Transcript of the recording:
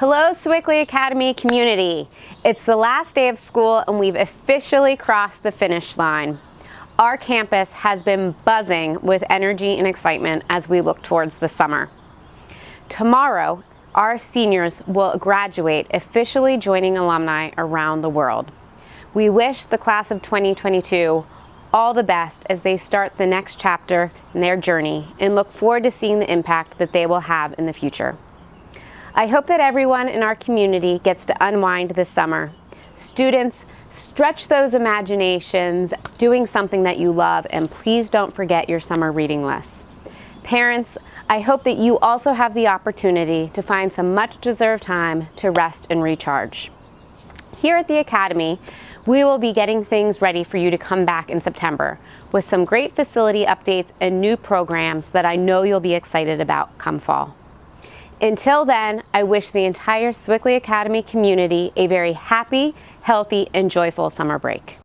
Hello Sewickley Academy community. It's the last day of school and we've officially crossed the finish line. Our campus has been buzzing with energy and excitement as we look towards the summer. Tomorrow, our seniors will graduate, officially joining alumni around the world. We wish the class of 2022 all the best as they start the next chapter in their journey and look forward to seeing the impact that they will have in the future. I hope that everyone in our community gets to unwind this summer. Students, stretch those imaginations doing something that you love and please don't forget your summer reading list. Parents, I hope that you also have the opportunity to find some much deserved time to rest and recharge. Here at the Academy, we will be getting things ready for you to come back in September with some great facility updates and new programs that I know you'll be excited about come fall. Until then, I wish the entire Sewickley Academy community a very happy, healthy, and joyful summer break.